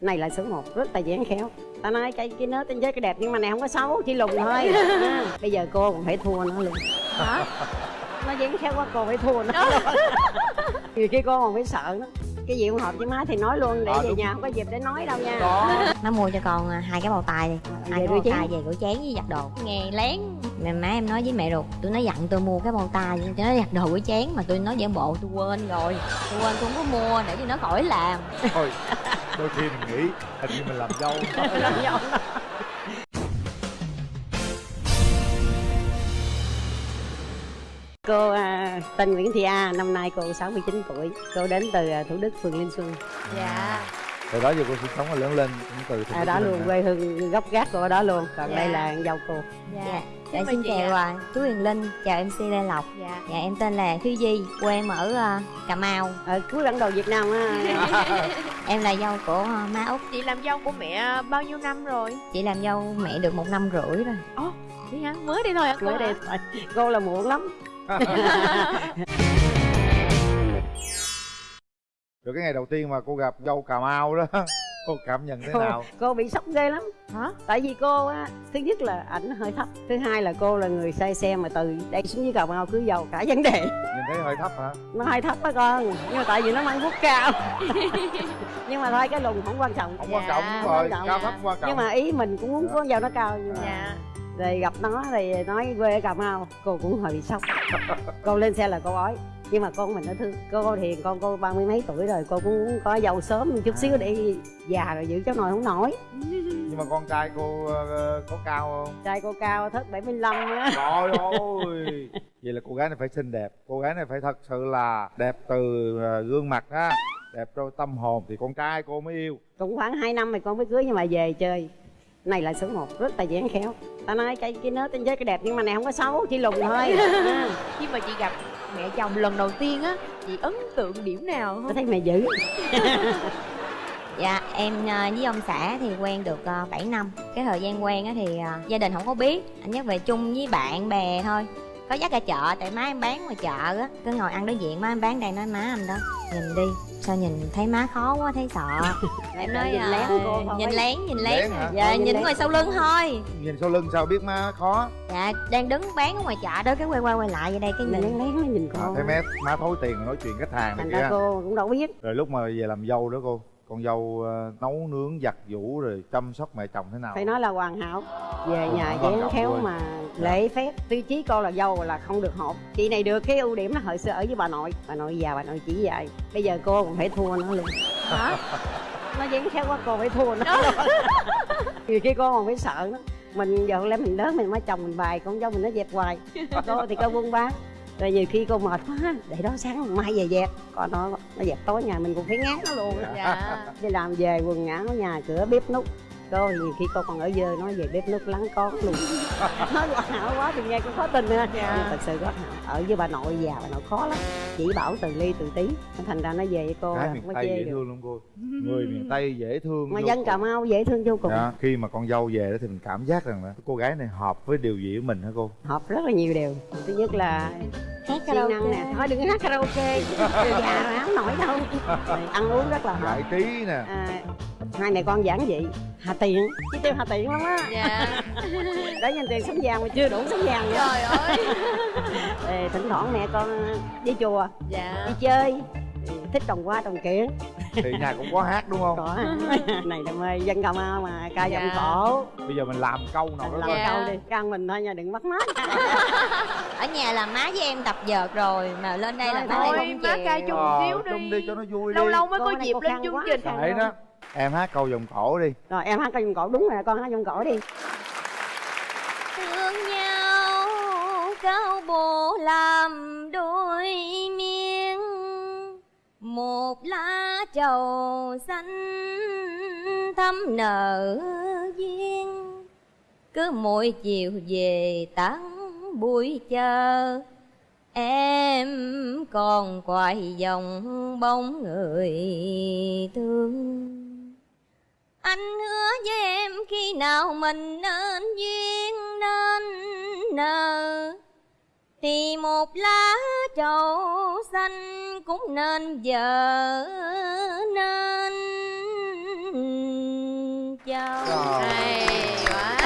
này là số 1 rất là dẻn khéo. Ta nói cái cái nớ tên giới cái đẹp nhưng mà này không có xấu chỉ lùn thôi. À, bây giờ cô còn phải thua nó luôn hả? Nó dẻn khéo quá cô phải thua nó nhiều khi cô còn phải sợ nó cái gì không hợp với má thì nói luôn để À, về nhà không có dịp để nói đâu nha. Đó má mua cho con à, hai cái bào tay đi. Hai cái chén. tay về rửa chén với giặt đồ. Nghe lén. Mẹ má em nói với mẹ ruột tôi nói dặn tôi mua cái bào tay cho nó giặt đồ rửa chén mà tôi nói giả bộ tôi quên rồi. Tôi quên tôi không có mua để cho nó khỏi làm. Thôi đôi khi mình nghĩ hình như mình làm dâu. Làm dâu Cô à, tên Nguyễn Thị A, năm nay cô 69 tuổi. Cô đến từ à, Thủ Đức, phường Linh Xuân. dạ từ đó giờ cô sinh sống và lớn lên cũng từ phố À, đó luôn, quê hương gốc gác của ở đó luôn. Còn Dạ. đây là dâu cô. dạ Xin dạ mời xin chào à, chú Huyền Linh chào MC Lê Lộc dạ dạ em tên là Thúy Di quê em ở à, Cà Mau Ở cuối bản đồ Việt Nam á. em là dâu của à, má út chị làm dâu của mẹ bao nhiêu năm rồi chị làm dâu mẹ được một năm rưỡi rồi đi hả mới đi thôi hả cô Mới hả? thôi. Cô là muộn lắm. rồi cái ngày đầu tiên mà cô gặp dâu cà mau đó cô cảm nhận thế Cô, nào cô bị sốc ghê lắm. hả Tại vì cô á, thứ nhất là ảnh hơi thấp. Thứ hai là cô là người say xe mà từ đây xuống dưới Cà Mau cứ giàu cả vấn đề. nhìn thấy hơi thấp hả nó hơi thấp á con nhưng mà tại vì nó mang bút cao nhưng mà thôi cái lùn không quan trọng không Dạ, quan trọng đúng không rồi quan trọng. cao thấp quan trọng nhưng mà ý mình cũng muốn con dâu nó cao nhưng mà dạ rồi gặp nó thì nói quê ở cà mau cô cũng hơi bị sốc. Cô lên xe là cô ói nhưng mà con mình nó thương cô thì con cô ba mươi mấy tuổi rồi cô cũng có dâu sớm một chút xíu để già rồi giữ cháu nội không nổi. Nhưng mà con trai cô ờ, có cao không? Trai cô cao thất 75 á. Trời ơi! Vậy là cô gái này phải xinh đẹp cô gái này phải thật sự là đẹp từ ờ, gương mặt á đẹp trong tâm hồn. Thì con trai cô mới yêu. Cũng khoảng 2 năm thì con mới cưới nhưng mà về chơi này là số 1 rất là dẻn khéo. Ta nói cái cái nớ tên giới cái đẹp nhưng mà này không có xấu chỉ lùn thôi. À. khi mà chị gặp mẹ chồng lần đầu tiên á chị ấn tượng điểm nào tôi không thấy mày dữ. Dạ em ờ, với ông xã thì quen được ờ, 7 năm. Cái thời gian quen á thì ờ, gia đình không có biết. Anh nhắc về chung với bạn bè thôi. Có dắt ra chợ tại má em bán ngoài chợ á. Cứ ngồi ăn đối diện má em bán đây nói má anh đó Nhìn đi sao nhìn thấy má khó quá thấy sợ. Em nói nhìn lén. cô thôi. Nhìn lén nhìn lén. Lén hả? Dạ Nhìn nhìn ngoài sau lưng thôi. Nhìn sau lưng sao biết má khó? Dạ đang đứng bán ở ngoài chợ đó cái quay qua quay lại vậy đây cái nhìn. Lén lén nó nhìn à, cô. Thấy má má thối tiền nói chuyện khách hàng này kia cô cũng đâu biết. Rồi lúc mà về làm dâu đó cô con dâu ờ, nấu nướng giặt giũ rồi chăm sóc mẹ chồng thế nào? Phải nói là hoàn hảo. Về nhà trọng khéo mà lễ phép. Tiêu chí cô là dâu là không được hột chị này được cái ưu điểm là hồi xưa ở với bà nội. Bà nội già bà nội chỉ dạy. Bây giờ cô còn phải thua nó luôn hả? Nó dán khéo quá cô phải thua nó luôn. nhiều khi cô còn phải sợ nó mình giờ lẽ mình lớn mình mới chồng mình bài con dâu mình nó dẹp hoài. Cô thì cô buôn bán rồi nhiều khi cô mệt quá để đó sáng mai về dẹp. Còn nó nó dẹp tối nhà mình cũng phải ngán nó luôn. Dạ. Đi làm về quần áo nhà cửa bếp nút thì nhiều khi cô còn ở dơ nói về bếp nút lắng con luôn. Nói hoàn hảo quá thì nghe cũng khó tin nữa. Dạ. nhưng thật sự có ở với bà nội già bà nội khó lắm. Chỉ bảo từ ly từ tí. Thành ra nó về với cô là miền không có tây dễ được. thương lắm cô. Người miền tây dễ thương mà dân cà mau dễ thương vô cùng. Dạ, khi mà con dâu về đó thì mình cảm giác rằng là cô gái này hợp với điều gì của mình hả cô? Hợp rất là nhiều điều. Thứ nhất là Hát siêng năng nè. Thôi đừng hát karaoke. Già rồi không nổi đâu. Rồi ăn uống rất là hợp. Giải trí nè. À, hai mẹ con giản dị. Hà tiện chứ tiêu hà tiện lắm á. Dạ. Để dành tiền sống vàng mà chưa đủ sống vàng nữa. Trời ơi. Ê, thỉnh thoảng mẹ con đi chùa. Dạ. Đi chơi. Thích trồng hoa trồng kiển. Thì nhà cũng có hát đúng không? Có. Này là mê dân cà mau mà ca giọng Dạ. cổ. Bây giờ mình làm câu nào đó làm. Dạ. câu đi. Can mình thôi nha đừng bắt mắt Ở nhà là má với em tập vợt rồi Mà lên đây là má thôi không má chịu ca chung Ờ, xíu chung đi đi. cho nó vui lâu đi. lâu mới có này dịp lên chương quá. trình. Đó em hát câu vòng cổ đi. Rồi em hát ca giọng cổ. Đúng rồi con hát giọng cổ đi. Thương nhau cao bộ làm đôi miếng. Một lá trầu xanh thắm nở duyên. Cứ mỗi chiều về tán buổi chờ. Em còn quay dòng bóng người thương anh hứa với em khi nào mình nên duyên nên nợ. Thì một lá trầu xanh cũng nên vợ nên dâu Trời. hay quá.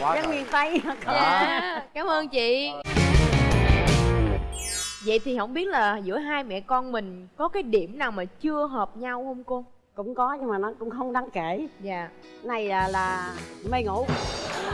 Quá miền tây dạ cảm ơn chị. Vậy thì không biết là giữa hai mẹ con mình có cái điểm nào mà chưa hợp nhau không cô cũng có nhưng mà nó cũng không đáng kể. Dạ. Này là, là mê ngủ.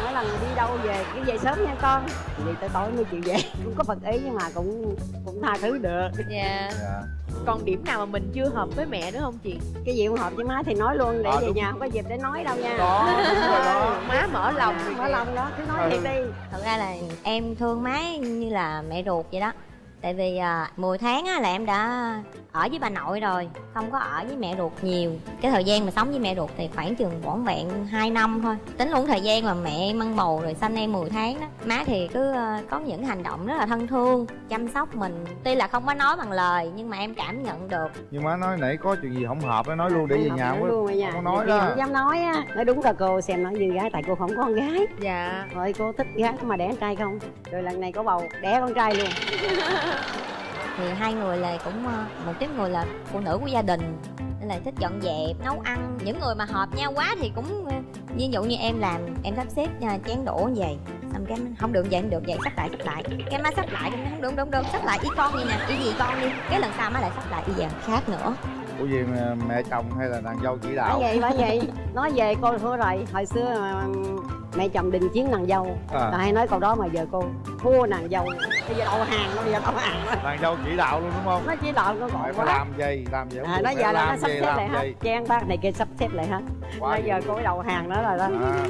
Mỗi lần đi đâu về cứ về sớm nha con. Vậy tới tối mới chịu về. Cũng có phật ý nhưng mà cũng cũng tha thứ được. Dạ. Dạ. Còn điểm nào mà mình chưa hợp với mẹ nữa không chị? Cái gì không hợp với má thì nói luôn để À, về đúng. nhà không có dịp để nói đâu nha. Đó đúng rồi đó. Má mở lòng. Dạ, mở lòng đó cứ nói thiệt đi. Thật ra là em thương má như là mẹ ruột vậy đó tại vì à, 10 tháng á, là em đã ở với bà nội rồi không có ở với mẹ ruột nhiều. Cái thời gian mà sống với mẹ ruột thì khoảng chừng vỏn vẹn 2 năm thôi. Tính luôn thời gian mà mẹ mang bầu rồi sanh em 10 tháng đó má thì cứ à, có những hành động rất là thân thương chăm sóc mình. Tuy là không có nói bằng lời nhưng mà em cảm nhận được. Nhưng má nói nãy có chuyện gì không hợp nó nói luôn để về Không nhà không luôn không có nói khi đó. không dám nói á nói đúng là cô xem nói như gái tại cô không có con gái. Dạ. Rồi cô thích gái mà đẻ con trai không? Rồi lần này có bầu đẻ con trai luôn thì hai người là cũng ờ, một tiếp người là phụ nữ của gia đình nên là thích dọn dẹp nấu ăn. Những người mà hợp nhau quá thì cũng ờ, ví dụ như em làm em sắp xếp ờ, chén đũa như vậy xong cái không được vậy không được vậy sắp lại sắp lại. Cái má sắp lại không đúng đúng đúng sắp lại y con đi nè y gì con đi. Cái lần sau má lại sắp lại y giờ khác nữa. Ủa gì mẹ chồng hay là nàng dâu chỉ đạo? Vậy bởi vậy nói về cô thua rồi hồi xưa mà mẹ chồng đình chiến nàng dâu. À, hay nói câu đó mà giờ cô thua nàng dâu. Bây giờ đầu hàng nó bây giờ đầu hàng nó nàng dâu chỉ đạo luôn đúng không? Nó chỉ đạo nó gọi phải quá. làm gì làm gì không à, nó giờ là nó làm sắp gì, xếp làm lại hết gì. trang bác này kia sắp xếp lại hết bây giờ cô đầu hàng đó rồi đó. À,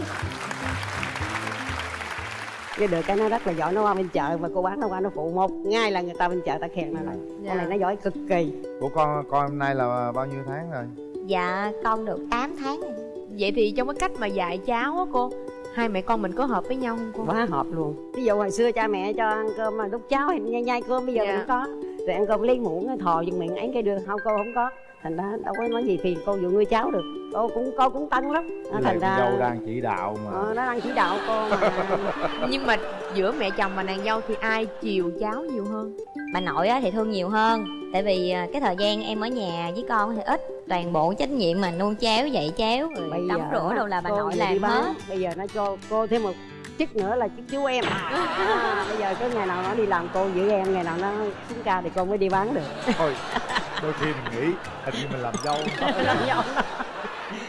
cái được cái nó rất là giỏi nó qua bên chợ mà cô bán nó qua nó phụ một. Ngay là người ta bên chợ ta khen nó lại Dạ. con này nó giỏi cực kỳ. Của con con hôm nay là bao nhiêu tháng rồi? Dạ con được 8 tháng rồi. vậy thì trong cái cách mà dạy cháu á cô hai mẹ con mình có hợp với nhau không cô? Quá hợp luôn. Ví dụ hồi xưa cha mẹ cho ăn cơm mà lúc cháu thì nhai nhai cơm bây giờ Dạ. mình không có. Rồi ăn cơm lấy muỗng thò vô miệng ấy cái đường không cô không có. Thành ra đâu có nói gì phiền cô dụ nuôi cháu được. Cô cũng cô cũng tân lắm. Với thành ra dâu đang chỉ đạo mà. Ờ, nó đang chỉ đạo cô mà. Nhưng mà giữa mẹ chồng và nàng dâu thì ai chiều cháu nhiều hơn? Bà nội á thì thương nhiều hơn tại vì à, cái thời gian em ở nhà với con thì ít toàn bộ trách nhiệm mà nuôi chéo dạy chéo rồi bây tắm rửa đâu là bà nội làm hết. Bây giờ nó cho cô thêm một chức nữa là chức chú em. À, bây giờ có ngày nào nó đi làm cô giữ em ngày nào nó xuống ca thì cô mới đi bán được. Thôi đôi khi mình nghĩ hình như mình làm dâu. Làm dâu.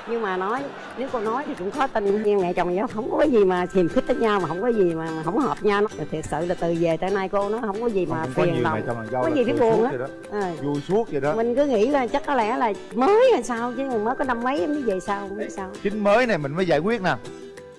Nhưng mà nói nếu cô nói thì cũng khó tin nhưng mẹ chồng nhau không có gì mà hiềm khích với nhau mà không có gì mà mà không hợp nhau. Nó thiệt sự là từ về tới nay cô nó không có gì mà Không phiền lòng Có gì phải buồn á. Ờ, vui suốt vậy đó. Mình cứ nghĩ là chắc có lẽ là mới hay sao chứ mới có năm mấy em mới về sao không biết sao. chính mới này mình mới giải quyết nè.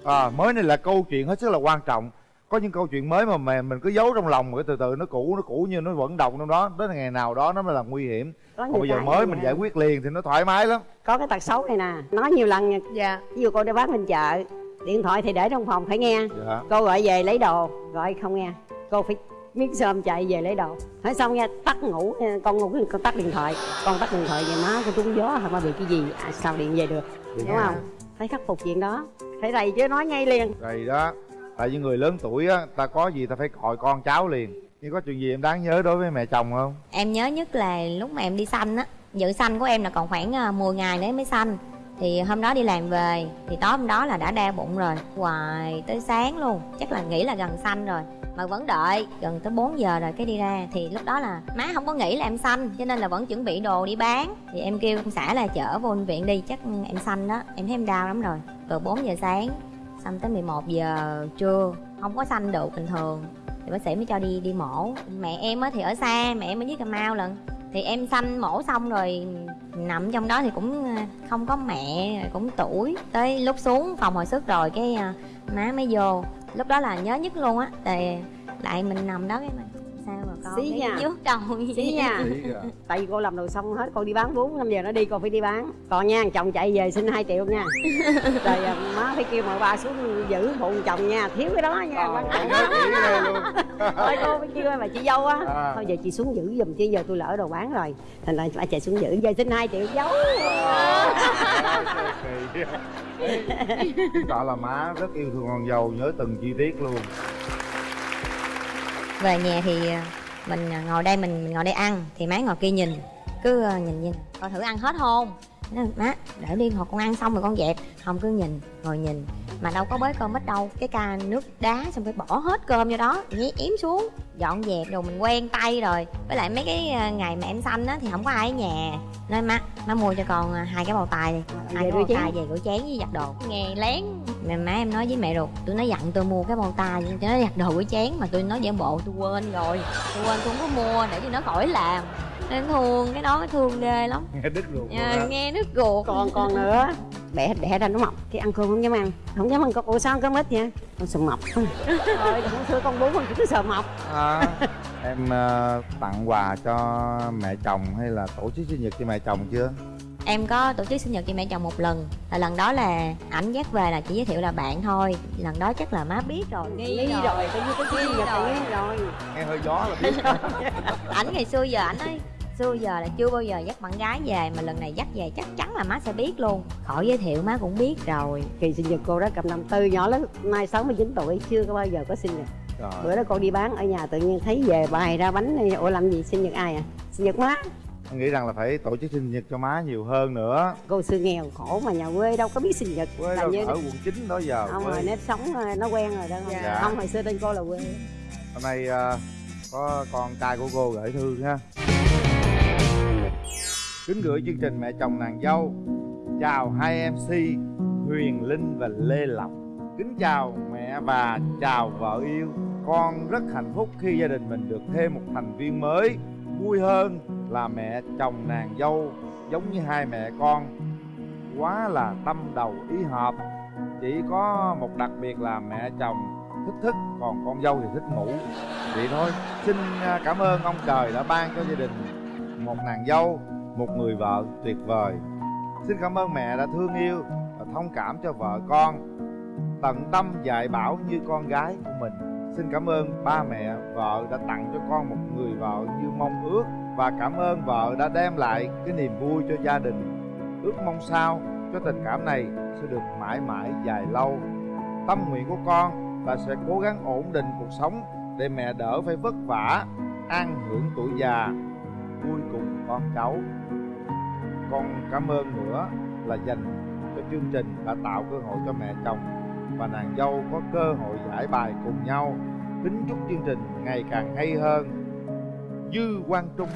À, mới này là câu chuyện hết sức là quan trọng có những câu chuyện mới mà mình, mình cứ giấu trong lòng rồi từ từ nó cũ nó cũ như nó vẫn động trong đó. Đến ngày nào đó nó mới là nguy hiểm. Có còn bây giờ mới mình giải quyết liền thì nó thoải mái lắm. Có cái tật xấu này nè nói nhiều lần nha. Dạ. Ví dụ cô đi bán bên chợ điện thoại thì để trong phòng phải nghe. Dạ. Cô gọi về lấy đồ gọi không nghe. Cô phải miếng sơm chạy về lấy đồ. Nói xong nghe tắt ngủ con ngủ con tắt điện thoại. Con tắt điện thoại về má con trúng gió hay mà bị cái gì. À, sao điện về được Đúng đúng không? Phải khắc phục chuyện đó. Phải rầy chứ nói ngay liền. Rồi đó Tại vì người lớn tuổi á, Ta có gì ta phải gọi con cháu liền. Nhưng có chuyện gì em đáng nhớ đối với mẹ chồng không? Em nhớ nhất là lúc mà em đi sanh á. Dự sanh của em là còn khoảng ờ, 10 ngày nữa mới sanh thì hôm đó đi làm về, thì tối hôm đó là đã đau bụng rồi. Hoài tới sáng luôn, chắc là nghĩ là gần sanh rồi. Mà vẫn đợi, gần tới 4 giờ rồi cái đi ra. Thì lúc đó là má không có nghĩ là em sanh, cho nên là vẫn chuẩn bị đồ đi bán. Thì em kêu ông xã là chở vô bệnh viện đi, chắc em sanh đó. Em thấy em đau lắm rồi. Từ 4 giờ sáng sanh tới 11 giờ trưa, không có sanh được bình thường. Thì bác sĩ mới cho đi đi mổ. Mẹ em á thì ở xa, mẹ em ở dưới cà mau lần thì em sanh mổ xong rồi, nằm trong đó thì cũng à, không có mẹ, cũng tuổi. Tới lúc xuống phòng hồi sức rồi cái à, má mới vô. Lúc đó là nhớ nhất luôn á thì lại mình nằm đó cái mà con Xí nha. trước đầu xí nha. Tại vì cô làm đồ xong hết cô đi bán bốn năm giờ nó đi cô phải đi bán. Còn nha chồng chạy về xin 2 triệu nha. Rồi à, má phải kêu mợ ba xuống giữ phụ chồng nha. Thiếu cái đó nha quan trọng thôi cô phải kêu mà chị dâu á. À. thôi giờ chị xuống giữ giùm chứ giờ tôi lỡ đồ bán rồi. Thành ra phải chạy xuống giữ giờ xin 2 triệu giấu. Tỏ là má rất yêu thương con dâu Nhớ từng chi tiết luôn. Về nhà thì ờ, mình à, ngồi đây mình, mình ngồi đây ăn thì má ngồi kia nhìn cứ ờ, nhìn nhìn coi thử ăn hết không? Nói, má để đi hồi con ăn xong rồi con dẹp. Không cứ nhìn ngồi nhìn mà đâu có bới cơm ít đâu. Cái ca nước đá xong phải bỏ hết cơm vô đó nhé yếm xuống dọn dẹp rồi mình quen tay rồi. Với lại mấy cái à, ngày mà em sanh á thì không có ai ở nhà. Nên má má mua cho con à, hai cái bầu tài đi hai cái bầu tài về rửa chén với giặt đồ. Nghe lén. Mẹ má em nói với mẹ ruột tôi nói dặn tôi mua cái bầu tài cho nó giặt đồ rửa chén mà tôi nói giả bộ tôi quên rồi. Tôi quên tôi không có mua để cho nó khỏi làm nên thương cái đó thương ghê lắm. Nghe đứt ruột luôn à, nghe nước ruột. Còn còn nữa đẻ đẻ ra nó mập cái ăn cơm không dám ăn. Không dám ăn con ủa sao ăn cơm ít vậy? Con sợ mập thôi không xưa con bú con chỉ cứ sợ mập à, em ờ, tặng quà cho mẹ chồng hay là tổ chức sinh nhật cho mẹ chồng chưa? Em có tổ chức sinh nhật cho mẹ chồng một lần. Là lần đó là ảnh dắt về là chỉ giới thiệu là bạn thôi. Lần đó chắc là má biết rồi. Nghi, nghi rồi. Coi như cái Nghi rồi. rồi. Nghe hơi gió là biết. Ảnh ngày xưa giờ ảnh ấy xưa giờ là chưa bao giờ dắt bạn gái về mà lần này dắt về chắc chắn là má sẽ biết luôn. Khỏi giới thiệu má cũng biết rồi. Kỳ sinh nhật cô đó cầm năm tư nhỏ lớn nay 69 tuổi chưa có bao giờ có sinh nhật. Rồi. Bữa đó con đi bán ở nhà tự nhiên thấy về bày ra bánh này ủa làm gì sinh nhật ai à? Sinh nhật má. Em nghĩ rằng là phải tổ chức sinh nhật cho má nhiều hơn nữa. Cô xưa nghèo khổ mà nhà quê đâu có biết sinh nhật. Quê là đâu như ở quận 9 đó giờ không quê. rồi nếp sống ờ, nó quen rồi đó. Dạ. không hồi xưa tên cô là quê. Hôm nay ờ, có con trai của cô gửi thư ha kính gửi chương trình mẹ chồng nàng dâu. Chào hai mc huyền linh và lê lộc. Kính chào mẹ và chào vợ yêu. Con rất hạnh phúc khi gia đình mình được thêm một thành viên mới. Vui hơn là mẹ chồng nàng dâu, giống như hai mẹ con. Quá là tâm đầu ý hợp. Chỉ có một đặc biệt là mẹ chồng thích thức, còn con dâu thì thích ngủ. Vậy thôi. Xin à, cảm ơn ông trời đã ban cho gia đình một nàng dâu, một người vợ tuyệt vời. Xin cảm ơn mẹ đã thương yêu và thông cảm cho vợ con. Tận tâm dạy bảo như con gái của mình. Xin cảm ơn ba mẹ vợ đã tặng cho con một người vợ như mong ước và cảm ơn vợ đã đem lại cái niềm vui cho gia đình. Ước mong sao cho tình cảm này sẽ được mãi mãi dài lâu. Tâm nguyện của con là sẽ cố gắng ổn định cuộc sống để mẹ đỡ phải vất vả, an hưởng tuổi già vui cùng con cháu. Con cảm ơn nữa là dành cho chương trình đã tạo cơ hội cho mẹ chồng và nàng dâu có cơ hội giải bài cùng nhau. Kính chúc chương trình ngày càng hay hơn. Dư quang trung.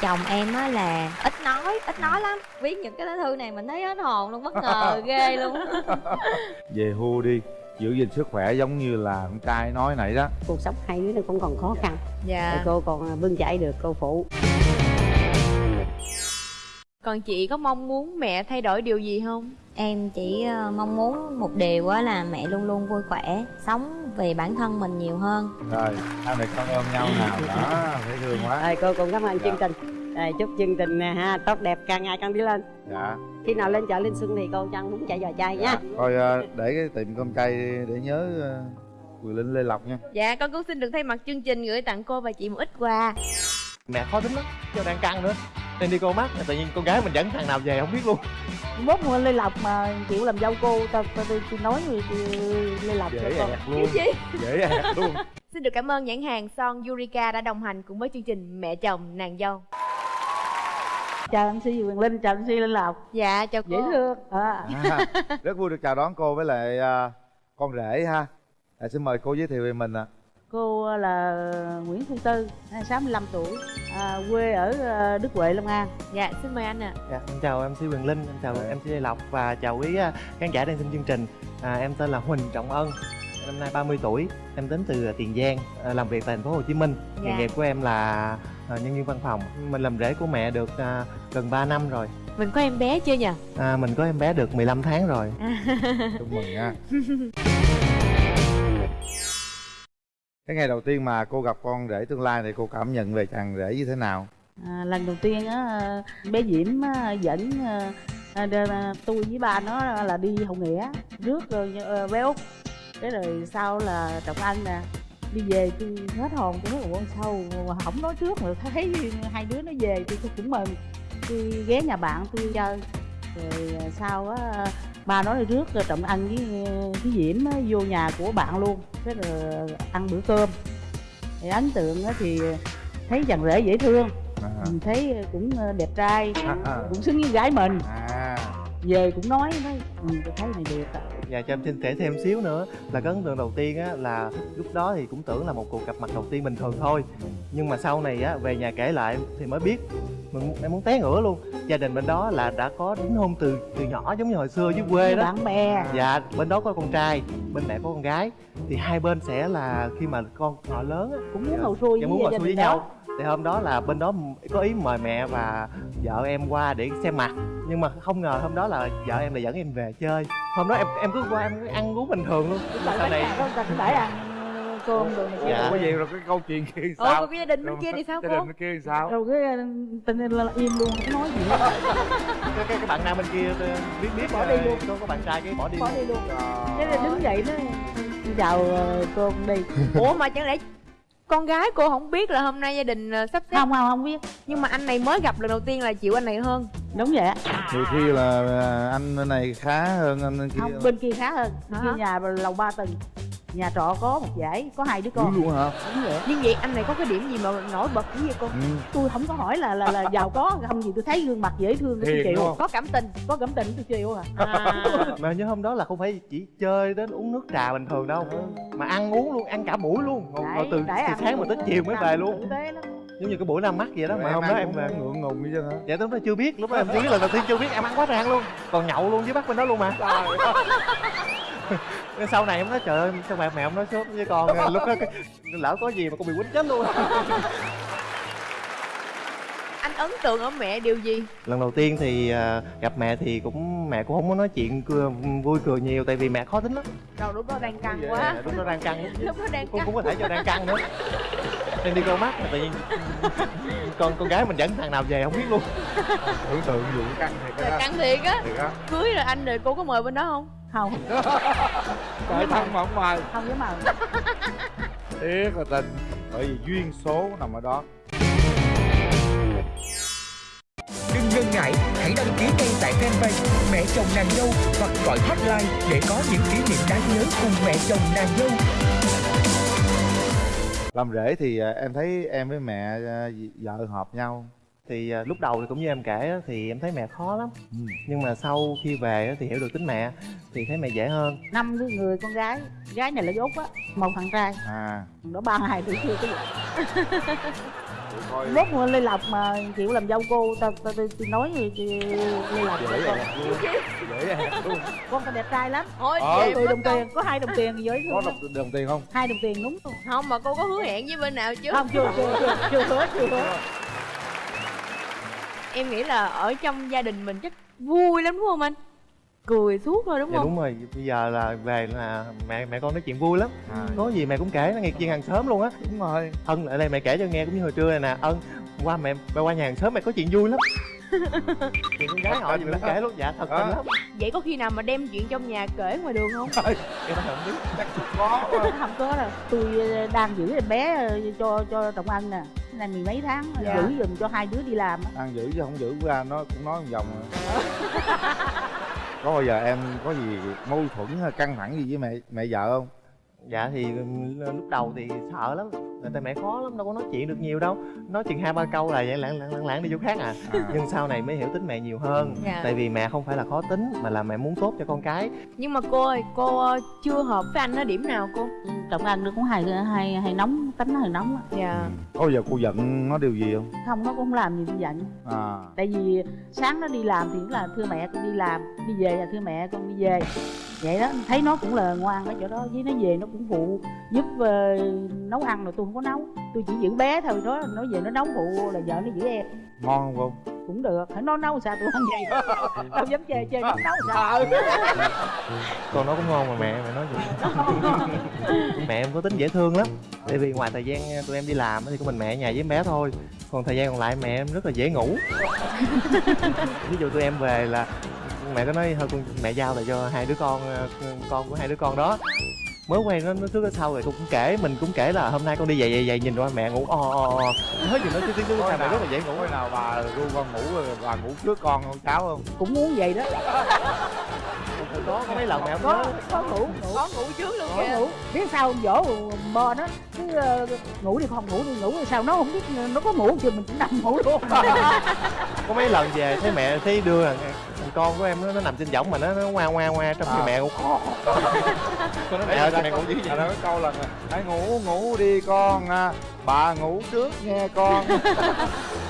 Chồng em á là ít nói ít nói lắm. Viết những cái lá thư này mình thấy hết hồn luôn bất ngờ ghê luôn về hưu đi giữ gìn sức khỏe giống như là con trai nói nãy đó. Cuộc sống hai đứa nó cũng còn khó khăn. Dạ. Cô còn bươn chải được cô phụ. Còn chị có mong muốn mẹ thay đổi điều gì không? Em chỉ ờ, mong muốn một điều á là mẹ luôn luôn vui khỏe sống vì bản thân mình nhiều hơn. Rồi hai mẹ con ôm nhau nào đó dễ thương quá. Rồi cô cũng cảm ơn Dạ. chương trình. Rồi, chúc chương trình nè ha tốt đẹp càng ngày càng đi lên. Dạ khi nào lên chợ Linh Xuân thì cô cho ăn bún chả giò chay nha. Thôi ờ, để cái tiệm cơm chay để nhớ ờ, Quyền Linh Lê Lộc nha. Dạ con cũng xin được thay mặt chương trình gửi tặng cô và chị một ít quà. Mẹ khó tính lắm cho đang căng nữa. Nên đi cô mắt tự nhiên con gái mình dẫn thằng nào về không biết luôn. Mốt mua lê lộc mà chịu làm dâu cô tao tao tôi, tôi nói tôi lê lộc cho dễ con. ẹt luôn dễ ẹt luôn. Xin được cảm ơn nhãn hàng son Yurika đã đồng hành cùng với chương trình mẹ chồng nàng dâu chào mc quyền linh chào mc lê lộc. Dạ chào cô. dễ thương. À. à, rất vui được chào đón cô với lại ờ, con rể ha. À, xin mời cô giới thiệu về mình ạ. Cô là nguyễn thu tư 65 tuổi à, quê ở à, đức huệ long an. Dạ xin mời anh ạ. Dạ, em chào mc quyền linh em chào mc lê lộc và chào quý à, khán giả đang xem chương trình. À, em tên là huỳnh trọng ân năm nay 30 tuổi em đến từ tiền giang à, làm việc tại thành phố hồ chí minh. Nghề Dạ. nghiệp của em là à, nhân viên văn phòng. Mình làm rể của mẹ được à, gần 3 năm rồi. Mình có em bé chưa nhỉ à, mình có em bé được 15 tháng rồi. Chúc mừng nha. Cái ngày đầu tiên mà cô gặp con rể tương lai thì cô cảm nhận về chàng rể như thế nào? À, lần đầu tiên á bé diễm á, dẫn à, à, à, tôi với ba nó là đi hậu nghĩa rước uh, bé út. Cái rồi sau là trọng ân nè đi về tôi hết hồn tôi nói ủa sao? Mà không nói trước mà thấy hai đứa nó về tôi cũng mừng. Tôi ghé nhà bạn tôi chơi rồi à, sau á ba nói là rước rồi trọng ân với với diễm á, vô nhà của bạn luôn cái rồi ăn bữa cơm. Thì ấn tượng á thì thấy chàng rể dễ thương mình thấy cũng ờ, đẹp trai à, à. cũng xứng với gái mình. À. Về cũng nói nói ừ, tôi thấy này đẹp ạ Dạ cho em xin kể thêm xíu nữa là cái ấn tượng đầu tiên á là lúc đó thì cũng tưởng là một cuộc gặp mặt đầu tiên bình thường thôi. Nhưng mà sau này á về nhà kể lại thì mới biết mình em muốn té ngửa luôn. Gia đình bên đó là đã có đính hôn từ từ nhỏ giống như hồi xưa dưới quê đó. bạn bè. Dạ bên đó có con trai bên mẹ có con gái. Thì hai bên sẽ là khi mà con họ lớn á cũng muốn ngồi xuôi dạ, với muốn gia xuôi với nhau thì hôm đó là bên đó có ý mời mẹ và vợ em qua để xem mặt. Nhưng mà không ngờ hôm đó là vợ em lại dẫn em về chơi. Hôm đó em em cứ qua em cứ ăn uống bình thường luôn. Sau này cũng đãi ăn cơm rồi này kia. Dạ. có gì rồi cái câu chuyện kia sao? còn cái gia đình bên kia thì sao gia đình bên kia thì sao? Rồi cái ờ, tình hình là im luôn không nói gì hết. Cái, cái, cái bạn nam bên kia ờ, biết biết Bỏ đi ờ, luôn. có bạn trai cái bỏ đi bỏ luôn. đi luôn. Ờ. thế là đứng dậy nó chào ờ, cô con đi. Ủa mà chẳng lẽ con gái cô không biết là hôm nay gia đình ờ, sắp xếp. Không không không biết. Nhưng mà anh này mới gặp lần đầu tiên là chịu anh này hơn. Đúng vậy á. Nhiều khi là à, anh bên này khá hơn anh kia không bên kia khá hơn. Bên Hả? kia nhà lầu ba tầng nhà trọ có một dãy có hai đứa con. Luôn hả? Đúng vậy nhưng vậy anh này có cái điểm gì mà nổi bật dữ vậy cô ừ. tôi không có hỏi là là là giàu có không gì tôi thấy gương mặt dễ thương tôi Hiền đúng chịu không? có cảm tình có cảm tình tôi chịu à. À, mà nhớ hôm đó là không phải chỉ chơi đến uống nước trà bình thường đâu mà ăn uống luôn ăn cả buổi luôn. Ngồi, ngồi từ, từ sáng mà tới chiều mới về luôn. giống như cái buổi ra mắt vậy đó mà hôm đó em về. ngượng ngùng như chứ hả? Dạ lúc đó chưa biết lúc đó em chưa biết là đầu tiên chưa biết em ăn quá tràn luôn. Còn nhậu luôn với bác bên đó luôn mà Nên sau này em nói trời ơi sao bạn mẹ ông nói sớm với con? Lúc đó cái- lỡ có gì mà con bị quýnh chết luôn. Anh ấn tượng ở mẹ điều gì? Lần đầu tiên thì à, gặp mẹ thì cũng mẹ cũng không có nói chuyện cười, vui cười nhiều tại vì mẹ khó tính lắm. Đầu lúc đó đang căng Dạ, quá. lúc đó đang căng. Lúc đó đang cũng căng. cũng có thể cho đang căng nữa. Em đi câu mắt mà tự nhiên con con gái mình dẫn thằng nào về không biết luôn. Tưởng tượng vụ căng thiệt á. Căng thiệt á. Cưới rồi anh rồi cô có mời bên đó không không. Trời thân mà không mời. Không dám mời. Tiếc là tình bởi vì duyên số nằm ở đó. Đừng ngần ngại, hãy đăng ký ngay tại fanpage Mẹ chồng nàng dâu hoặc gọi hotline để có những kỷ niệm đáng nhớ cùng mẹ chồng nàng dâu. làm rể thì à, em thấy em với mẹ à, vợ hợp nhau thì à, lúc đầu thì cũng như em kể á, thì em thấy mẹ khó lắm. Ừ. nhưng mà sau khi về á, thì hiểu được tính mẹ thì thấy mẹ dễ hơn. Năm đứa người con gái gái này là dốt á một thằng trai. À. Đó ba ngày tuổi chưa có gì rốt mà lê lộc mà chịu làm dâu cô ta ta, ta, ta nói gì chị lê lộc dễ vậy con dễ luôn con ta đẹp trai lắm. Thôi Ờ. mất đồng tiền có hai đồng tiền dễ có đồng, đồng tiền không? Hai đồng tiền đúng không không mà cô có hứa hẹn với bên nào chứ? Không chưa chưa chưa chưa hứa chưa hứa em nghĩ là ở trong gia đình mình chắc vui lắm đúng không anh? Cười suốt thôi đúng dạ không? đúng rồi. Bây giờ là về là mẹ mẹ con nói chuyện vui lắm. À, có gì mẹ cũng kể nó nghe chuyện hàng xóm luôn á. Đúng rồi. Ân lại đây mẹ kể cho nghe cũng như hồi trưa này nè. Ân qua mẹ mẹ qua nhà hàng xóm mẹ có chuyện vui lắm chuyện con gái họ gì cũng kể luôn dạ thật tình Đó. lắm. Vậy có khi nào mà đem chuyện trong nhà kể ngoài đường không? Em không biết. Chắc có không có đâu. Tôi ờ, đang giữ em bé ờ, cho cho trọng ân nè. Này mười mấy tháng Dạ. giữ giùm cho hai đứa đi làm á. ăn giữ chứ không giữ ra nó cũng nói một vòng có bao giờ em có gì mâu thuẫn hay căng thẳng gì với mẹ mẹ vợ không dạ thì ừm, lúc đầu thì sợ lắm tại tại mẹ khó lắm đâu có nói chuyện được nhiều đâu. Nói chuyện hai ba câu là vậy lãng lãng lãng lãng đi chỗ khác à. À, nhưng sau này mới hiểu tính mẹ nhiều hơn. Dạ. tại vì mẹ không phải là khó tính mà là mẹ muốn tốt cho con cái. Nhưng mà cô ơi cô ờ, chưa hợp với anh ở điểm nào cô? Trọng ân nó cũng hay hay hay nóng tính nó hơi nóng á. dạ. Có bao giờ cô giận nó điều gì không? Không nó cũng không làm gì tôi giận. À. Tại vì sáng nó đi làm thì cũng là thưa mẹ con đi làm đi về là thưa mẹ con đi về vậy đó thấy nó cũng là ngoan ở chỗ đó với nó về nó cũng phụ giúp ờ, nấu ăn rồi tôi không có nấu. Tôi chỉ giữ bé thôi đó nó về nó nấu phụ là vợ nó giữ em. Ngon không cô? Cũng được. Phải nó nấu sao tôi ăn vậy? Đâu dám chê chê nó nấu sao? Con nó cũng ngon mà mẹ mẹ nói gì mẹ em có tính dễ thương lắm. Tại vì ngoài thời gian tụi em đi làm thì có mình mẹ ở nhà với em bé thôi. Còn thời gian còn lại mẹ em rất là dễ ngủ. Ví dụ tụi em về là mẹ có nói thôi con mẹ giao lại cho hai đứa con ờ, con của hai đứa con đó. Mới quen nó nó trước ở sau rồi con cũng kể mình cũng kể là hôm nay con đi về về về nhìn qua mẹ ngủ o o o. Nói gì nói chứ tiếng sao mẹ nào- rất là dễ ngủ. Hồi nào bà ru con ngủ rồi bà ngủ trước con không cháu không? Cũng muốn vậy đó. Có có mấy lần mẹ không có nhớ. có ngủ có ngủ trước luôn có kìa. ngủ. Biết sao dỗ bò nó cứ ờ, ngủ đi không ngủ đi ngủ đi. Sao nó không biết nó có ngủ thì mình cũng nằm ngủ luôn. Có mấy lần về thấy mẹ thấy đưa con của em nó, nó nằm trên võng mà nó nó ngoa ngoa ngoa trong khi À. mẹ cũng con nói mẹ ơi mẹ ngủ dữ vậy cái câu là hãy ngủ ngủ đi con à. bà ngủ trước nghe con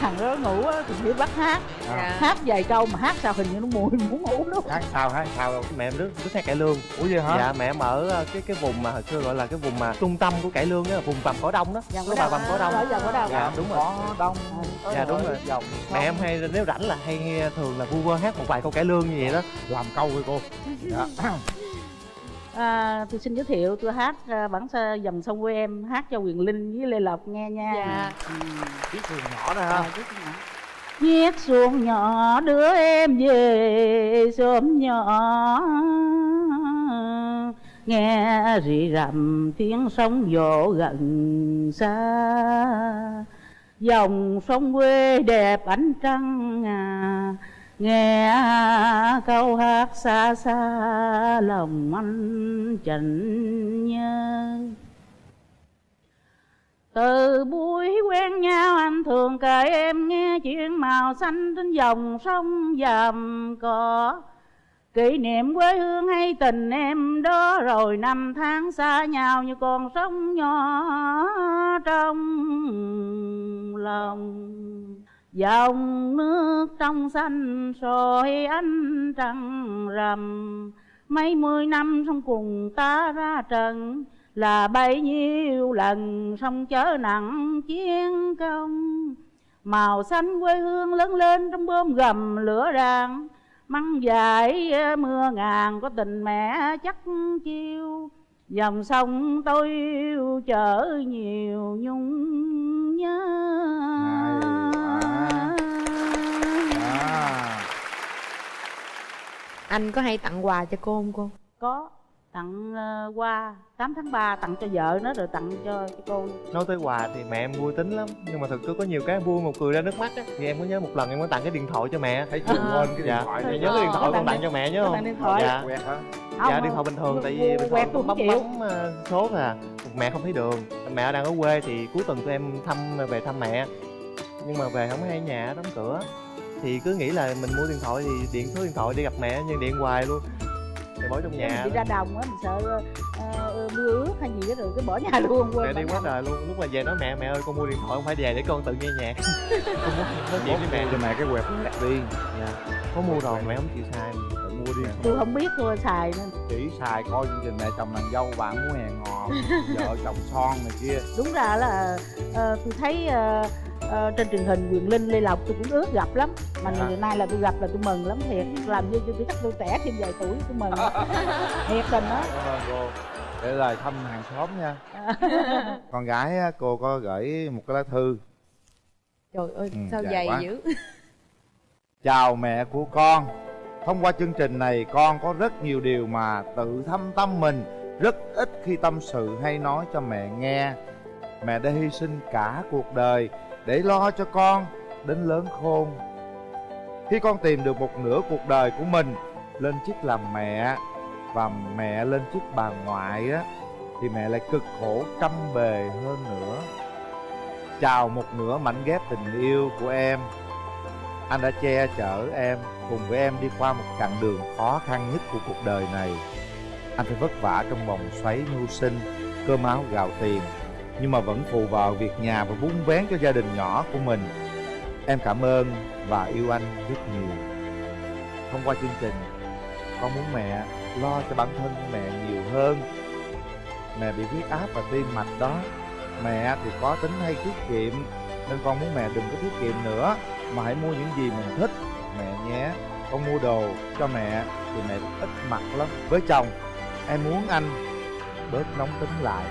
thằng đó ngủ á, thì biết bắt hát. À. hát vài câu mà hát sao hình như nó mùi muốn ngủ luôn. Hát sao hát sao mẹ em rất rất hay cải lương. Ủa vậy hả? Dạ mẹ em ở ờ, cái cái vùng mà hồi xưa gọi là cái vùng mà trung tâm của cải lương á vùng vàm cỏ đông đó. Vàm Cỏ bà vàm cỏ đông. Ở Vàm Cỏ Đông. dạ đúng rồi. Có đông. Dạ, đúng rồi. dòng mẹ em hay nếu rảnh là hay nghe thường là vu vơ hát một vài câu cải lương như vậy đó. Làm câu với cô. Dạ. à, tôi xin giới thiệu tôi hát à, bản sa dòng sông quê em hát cho quyền linh với lê lộc nghe nha. Dạ. chiếc thuyền nhỏ đó À, ha chút nữa. Chiếc xuồng nhỏ đưa em về xóm nhỏ. Nghe rì rầm tiếng sóng vỗ gần xa. Dòng sông quê đẹp ánh trăng à Nghe câu hát xa xa, lòng anh chạnh nhớ từ buổi quen nhau anh thường kể em nghe chuyện màu xanh trên dòng sông dầm cỏ. Kỷ niệm quê hương hay tình em đó rồi năm tháng xa nhau như con sông nhỏ trong lòng. Dòng nước trong xanh soi ánh trăng rằm. Mấy mươi năm sông cùng ta ra trận là bấy nhiêu lần sông chở nặng chiến công. Màu xanh quê hương lớn lên trong bơm gầm lửa ràng măng dài ờ, mưa ngàn có tình mẹ chắc chiêu. Dòng sông tôi yêu chở nhiều nhung nhớ. Anh có hay tặng quà cho cô không cô? Có. Tặng ờ, qua 8 tháng 3 tặng cho vợ nó rồi tặng cho, cho cô. Nói tới quà thì mẹ em vui tính lắm. Nhưng mà thực sự có nhiều cái vui một cười ra nước mắt á. Thì em có nhớ một lần em có tặng cái điện thoại cho mẹ thấy chưa quên cái điện dạ thoại này nhớ cái điện thoại con tặng tặng cho mẹ nhớ không? tặng điện thoại. dạ. Quẹt hả? Không, dạ điện thoại bình thường tại vì bình thường bấm chịu. bấm ờ, số à. Mẹ không thấy đường. Mẹ đang ở quê thì cuối tuần tụi em thăm về thăm mẹ. Nhưng mà về không hay nhà đóng cửa thì cứ nghĩ là mình mua điện thoại thì điện số điện thoại đi gặp mẹ nhưng điện hoài luôn. Thì bỏ trong Nhà nhà đi ra đồng á mình sợ ờ, mưa ướt hay gì đó rồi cái bỏ nhà luôn mẹ quên đi quá trời luôn. Lúc mà về nói mẹ mẹ ơi con mua điện thoại không phải về để con tự nghe nhạc. Con muốn nói chuyện với mẹ. cho mẹ cái quẹt quẹt đi. Dạ. Có mua rồi mẹ không chịu xài. Tự mua đi. Tôi không biết tôi xài nên chỉ xài coi chương trình mẹ chồng nàng dâu bạn muốn hẹn hò vợ chồng son này kia. Đúng ra là ờ, tôi thấy ờ, ờ, trên truyền hình quyền linh lê lộc tôi cũng ước gặp lắm. Mà Dạ. ngày nay là tôi gặp là tôi mừng lắm thiệt. Làm như tôi chắc tôi trẻ thêm vài tuổi tôi mừng. Thiệt tình đó cô. Để lời thăm hàng xóm nha. Con gái cô có gửi một cái lá thư. Trời ơi Ừ, sao dài quá. dữ. Chào mẹ của con. Thông qua chương trình này con có rất nhiều điều mà tự thâm tâm mình rất ít khi tâm sự hay nói cho mẹ nghe. Mẹ đã hy sinh cả cuộc đời để lo cho con đến lớn khôn. Khi con tìm được một nửa cuộc đời của mình, lên chức làm mẹ và mẹ lên chức bà ngoại á, thì mẹ lại cực khổ trăm bề hơn nữa. Chào một nửa mảnh ghép tình yêu của em. Anh đã che chở em, cùng với em đi qua một chặng đường khó khăn nhất của cuộc đời này. Anh phải vất vả trong vòng xoáy mưu sinh, cơm áo gạo tiền nhưng mà vẫn phụ vào việc nhà và vun vén cho gia đình nhỏ của mình. Em cảm ơn và yêu anh rất nhiều. Thông qua chương trình, con muốn mẹ lo cho bản thân mẹ nhiều hơn. Mẹ bị huyết áp và tim mạch đó. Mẹ thì có tính hay tiết kiệm, nên con muốn mẹ đừng có tiết kiệm nữa, mà hãy mua những gì mình thích. Mẹ nhé, con mua đồ cho mẹ thì mẹ ít mặc lắm. Với chồng, em muốn anh bớt nóng tính lại.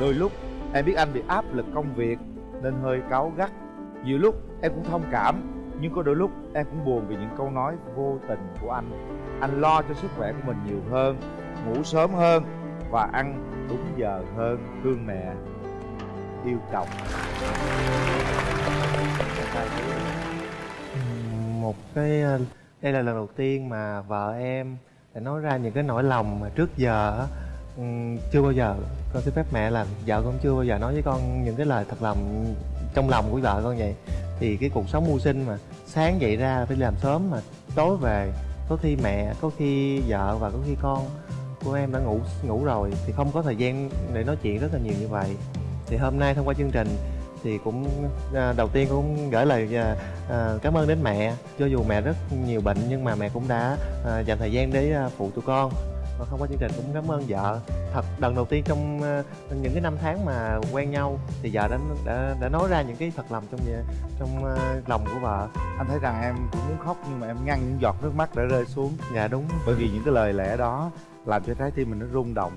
Đôi lúc em biết anh bị áp lực công việc nên hơi cáu gắt. Nhiều lúc em cũng thông cảm, nhưng có đôi lúc em cũng buồn vì những câu nói vô tình của anh. Anh lo cho sức khỏe của mình nhiều hơn, ngủ sớm hơn và ăn đúng giờ hơn thương mẹ yêu chồng. Một cái ờ, đây là lần đầu tiên mà vợ em để nói ra những cái nỗi lòng mà trước giờ ừm, chưa bao giờ. Con xin phép mẹ là vợ con chưa bao giờ nói với con những cái lời thật lòng trong lòng của vợ con vậy. Thì cái cuộc sống mưu sinh mà sáng dậy ra phải làm sớm mà tối về có khi mẹ có khi vợ và có khi con của em đã ngủ ngủ rồi thì không có thời gian để nói chuyện rất là nhiều như vậy. Thì hôm nay thông qua chương trình thì cũng à, đầu tiên cũng gửi lời à, à, cảm ơn đến mẹ. Cho dù mẹ rất nhiều bệnh nhưng mà mẹ cũng đã à, dành thời gian để à, phụ tụi con và thông qua chương trình cũng cảm ơn vợ. Thật lần đầu tiên trong à, những cái năm tháng mà quen nhau thì vợ đã đã, đã nói ra những cái thật lòng trong trong à, lòng của vợ. Anh thấy rằng em cũng muốn khóc nhưng mà em ngăn những giọt nước mắt đã rơi xuống. Dạ đúng. Bởi vì những cái lời lẽ đó làm cho trái tim mình nó rung động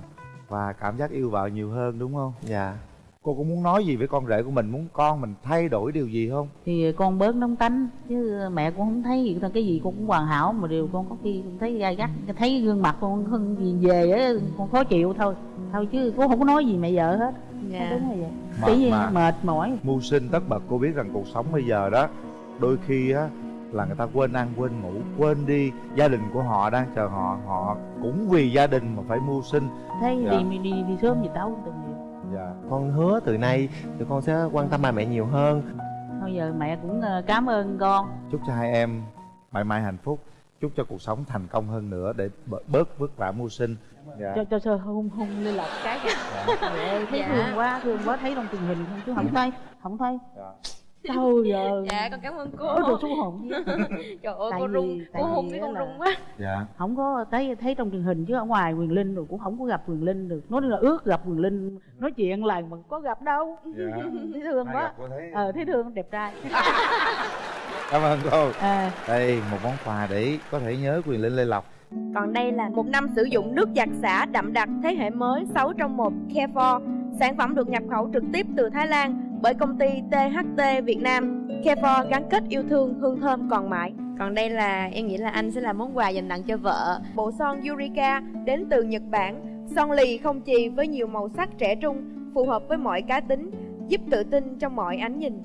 và cảm giác yêu vợ nhiều hơn đúng không? Dạ cô cũng muốn nói gì với con rể của mình? Muốn con mình thay đổi điều gì không? Thì con bớt nóng tánh chứ mẹ cũng không thấy. Gì cái gì con cũng hoàn hảo mà điều con có khi cũng thấy gai gắt. Thấy gương mặt con hơn gì về á con khó chịu thôi. Thôi chứ con không có nói gì mẹ vợ hết. Dạ. đúng rồi vậy? Mệt cái gì mà. mệt mỏi. Mưu sinh tất bật cô biết rằng cuộc sống bây giờ đó đôi khi á là người ta quên ăn quên ngủ quên đi. Gia đình của họ đang chờ họ họ cũng vì gia đình mà phải mưu sinh. Thấy Dạ. đi đi đi sớm gì tao từng dạ. Con hứa từ nay tụi con sẽ quan tâm ba mẹ nhiều hơn. Thôi giờ mẹ cũng ờ, cảm ơn con. Chúc cho hai em mãi mãi hạnh phúc. Chúc cho cuộc sống thành công hơn nữa để bớt- vất vả mưu sinh. Dạ. Cho cho sơ hôn hôn lên lọc cái Trời ơi, thấy Dạ. thương quá thương quá thấy trong truyền hình không? Chứ không thấy không thấy. Dạ. Sao giờ? Dạ con cảm ơn cô. Ôi đồ xuống hồn trời ơi Tại cô rung cô hôn cái con là- rung quá. Dạ. Không có thấy thấy trong truyền hình chứ ở ngoài quyền linh rồi cũng không có gặp quyền linh được. Nói là ước gặp quyền linh nói chuyện là mà có gặp đâu. Dạ. Thấy thương Ai quá. thấy? Ờ thấy thương đẹp trai. Cảm ơn cô. À, đây một món quà để có thể nhớ quyền linh lê lộc. Còn đây là một năm sử dụng nước giặt xả đậm đặc thế hệ mới 6 trong 1 Care4 Sản phẩm được nhập khẩu trực tiếp từ Thái Lan bởi công ty THT Việt Nam. Care4 gắn kết yêu thương hương thơm còn mãi. Còn đây là em nghĩ là anh sẽ là món quà dành tặng cho vợ. Bộ son Eureka đến từ Nhật Bản. Son lì không chì với nhiều màu sắc trẻ trung Phù hợp với mọi cá tính Giúp tự tin trong mọi ánh nhìn.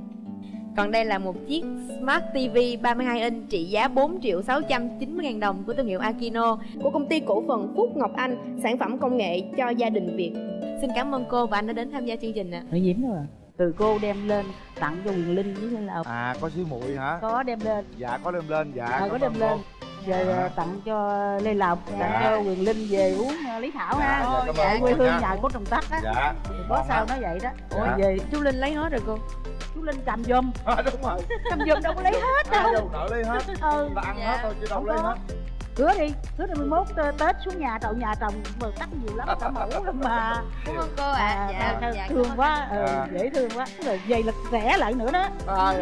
Còn đây là một chiếc Smart TV 32 inch trị giá 4 triệu 690 ngàn đồng của thương hiệu Akino. Của công ty cổ phần Phúc Ngọc Anh, sản phẩm công nghệ cho gia đình Việt. Xin cảm ơn cô và anh đã đến tham gia chương trình ạ. Huệ Diễm rồi từ cô đem lên tặng cho quyền linh với là à có xíu muội hả? Có đem lên. Dạ có đem lên dạ ờ, có đem lên. cô. rồi Dạ. ờ, tặng cho lê lộc tặng Dạ. cho quyền linh về uống ờ, lý thảo Dạ, ha dạ, Tại ơn quê hương nhà của trồng tắc á. Dạ. Có sao nói vậy đó. Dạ. ôi về Chú Linh lấy hết rồi cô. chú linh cầm giùm. À, đúng rồi. Cầm giùm đâu có lấy hết đâu. đâu nợ lấy hết. Ừ. Ta ăn Dạ. hết thôi chứ đâu Không lấy có. hết hứa đi hứa ngày 11 tê- tết xuống nhà trậu nhà trồng mà tắc nhiều lắm cả mẫu lắm mà Cảm ơn cô ạ. à, dạ, dạ, dạ, thương quá ừ, Dạ. dễ thương quá rồi vậy là rẻ lại nữa đó à,